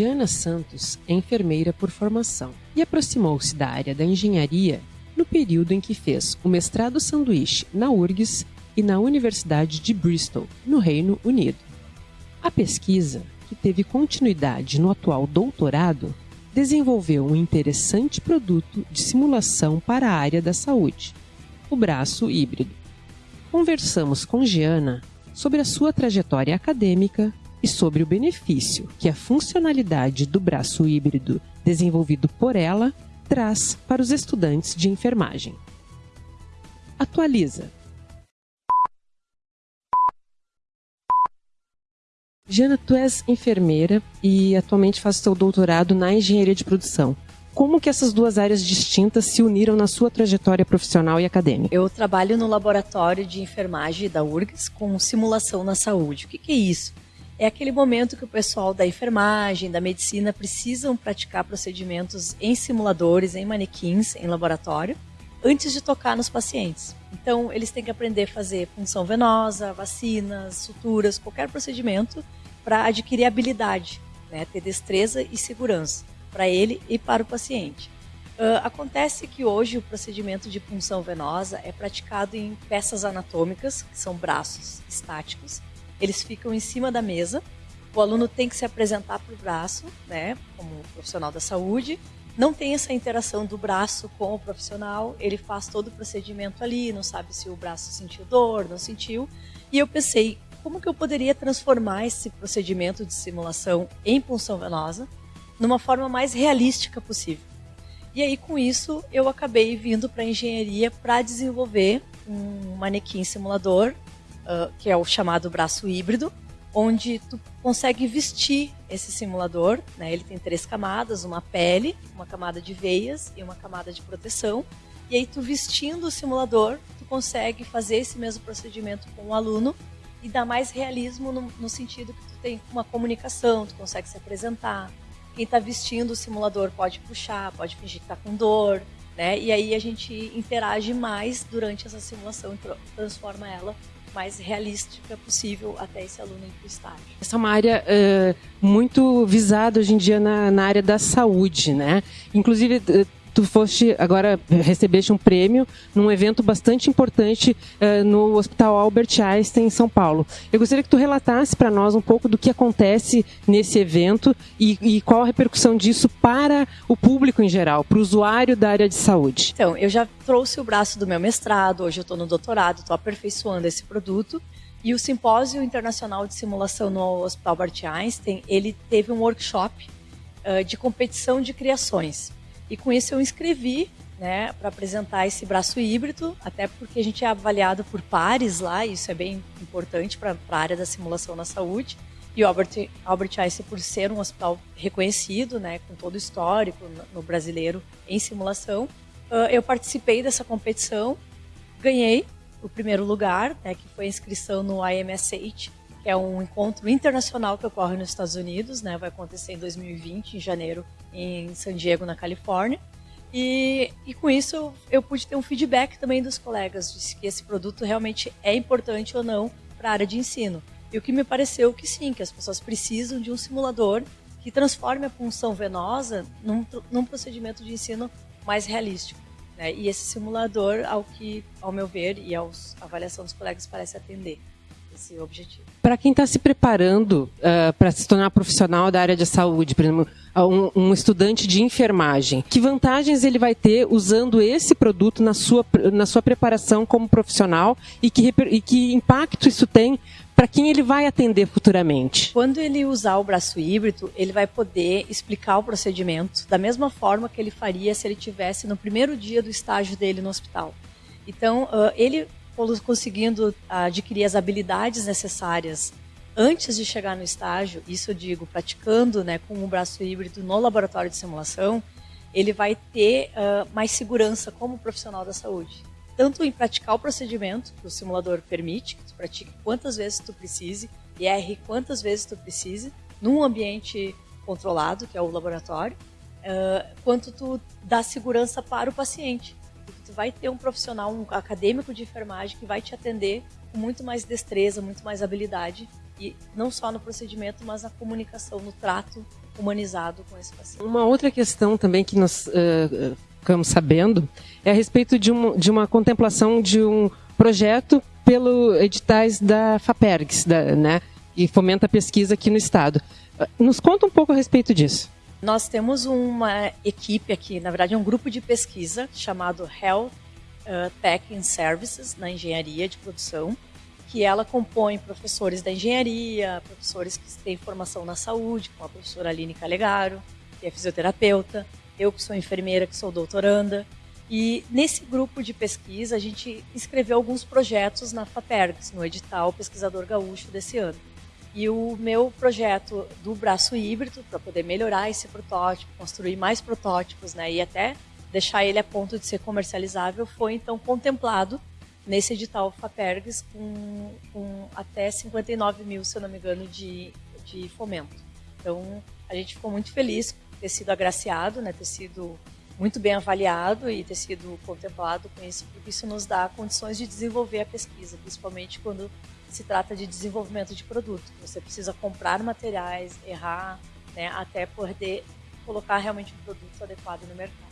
Giana Santos é enfermeira por formação e aproximou-se da área da engenharia no período em que fez o mestrado sanduíche na URGS e na Universidade de Bristol, no Reino Unido. A pesquisa, que teve continuidade no atual doutorado, desenvolveu um interessante produto de simulação para a área da saúde, o braço híbrido. Conversamos com Giana sobre a sua trajetória acadêmica e sobre o benefício que a funcionalidade do braço híbrido desenvolvido por ela traz para os estudantes de enfermagem. Atualiza. Jana, tu és enfermeira e atualmente faz seu doutorado na engenharia de produção. Como que essas duas áreas distintas se uniram na sua trajetória profissional e acadêmica? Eu trabalho no laboratório de enfermagem da URGS com simulação na saúde. O que, que é isso? É aquele momento que o pessoal da enfermagem, da medicina precisam praticar procedimentos em simuladores, em manequins, em laboratório, antes de tocar nos pacientes. Então, eles têm que aprender a fazer punção venosa, vacinas, suturas, qualquer procedimento para adquirir habilidade, né, ter destreza e segurança para ele e para o paciente. Uh, acontece que hoje o procedimento de punção venosa é praticado em peças anatômicas, que são braços estáticos, eles ficam em cima da mesa. O aluno tem que se apresentar para o braço, né, como profissional da saúde. Não tem essa interação do braço com o profissional. Ele faz todo o procedimento ali, não sabe se o braço sentiu dor, não sentiu. E eu pensei, como que eu poderia transformar esse procedimento de simulação em punção venosa numa forma mais realística possível? E aí, com isso, eu acabei vindo para a engenharia para desenvolver um manequim simulador uh, que é o chamado braço híbrido, onde tu consegue vestir esse simulador. Né? Ele tem três camadas, uma pele, uma camada de veias e uma camada de proteção. E aí tu vestindo o simulador, tu consegue fazer esse mesmo procedimento com o aluno e dar mais realismo no, no sentido que tu tem uma comunicação, tu consegue se apresentar. Quem está vestindo o simulador pode puxar, pode fingir que está com dor, né? E aí a gente interage mais durante essa simulação e transforma ela mais realística possível até esse aluno ir para o estágio. Essa é uma área uh, muito visada hoje em dia na, na área da saúde, né? Inclusive, tu foste agora recebeste um prêmio num evento bastante importante uh, no Hospital Albert Einstein em São Paulo. Eu gostaria que tu relatasse para nós um pouco do que acontece nesse evento e, e, qual a repercussão disso para o público em geral, para o usuário da área de saúde. Então, eu já trouxe o braço do meu mestrado, hoje eu estou no doutorado, estou aperfeiçoando esse produto. E o Simpósio Internacional de Simulação no Hospital Albert Einstein, ele teve um workshop uh, de competição de criações. E com isso eu inscrevi né, para apresentar esse braço híbrido, até porque a gente é avaliado por pares lá, e isso é bem importante para a área da simulação na saúde. E o Albert, Albert Einstein, por ser um hospital reconhecido, né, com todo o histórico no, brasileiro em simulação, eu participei dessa competição, ganhei o primeiro lugar, né, que foi a inscrição no IMSH, que é um encontro internacional que ocorre nos Estados Unidos, né, vai acontecer em 2020, em janeiro, em San Diego, na Califórnia. E, e com isso eu pude ter um feedback também dos colegas de que esse produto realmente é importante ou não para a área de ensino. E o que me pareceu que sim, que as pessoas precisam de um simulador que transforme a punção venosa num, num procedimento de ensino mais realístico. Né? E esse simulador, ao que, ao meu ver, e à avaliação dos colegas, parece atender esse objetivo. Para quem está se preparando uh, para se tornar profissional da área de saúde, por exemplo, um, um, estudante de enfermagem, que vantagens ele vai ter usando esse produto na sua, na sua preparação como profissional e que, e que impacto isso tem para quem ele vai atender futuramente? Quando ele usar o braço híbrido, ele vai poder explicar o procedimento da mesma forma que ele faria se ele tivesse no primeiro dia do estágio dele no hospital. Então, ele conseguindo adquirir as habilidades necessárias antes de chegar no estágio, isso eu digo, praticando né, com o braço híbrido no laboratório de simulação, ele vai ter uh, mais segurança como profissional da saúde. Tanto em praticar o procedimento, que o simulador permite, que tu pratique quantas vezes tu precise, e erre quantas vezes tu precise, num ambiente controlado, que é o laboratório, uh, quanto tu dá segurança para o paciente tu vai ter um profissional, um acadêmico de enfermagem que vai te atender com muito mais destreza, muito mais habilidade e não só no procedimento, mas na comunicação, no trato humanizado com esse paciente. Uma outra questão também que nós uh, ficamos sabendo é a respeito de, um, de uma contemplação de um projeto pelo editais da FAPERGS, da, né, que fomenta a pesquisa aqui no estado. Nos conta um pouco a respeito disso. Nós temos uma equipe aqui, na verdade, um grupo de pesquisa chamado Health uh, Tech and Services na engenharia de produção, que ela compõe professores da engenharia, professores que têm formação na saúde, como a professora Aline Calegaro, que é fisioterapeuta, eu que sou enfermeira, que sou doutoranda. E nesse grupo de pesquisa, a gente escreveu alguns projetos na FAPERGS, no edital Pesquisador Gaúcho desse ano. E o meu projeto do braço híbrido, para poder melhorar esse protótipo, construir mais protótipos né, e até deixar ele a ponto de ser comercializável, foi então contemplado nesse edital FAPERGS com, com até 59 mil, se eu não me engano, de, de fomento. Então, a gente ficou muito feliz ter sido agraciado, né, ter sido muito bem avaliado e ter sido contemplado com isso, porque isso nos dá condições de desenvolver a pesquisa, principalmente quando se trata de desenvolvimento de produto. Você precisa comprar materiais, errar, né, até poder colocar realmente um produto adequado no mercado.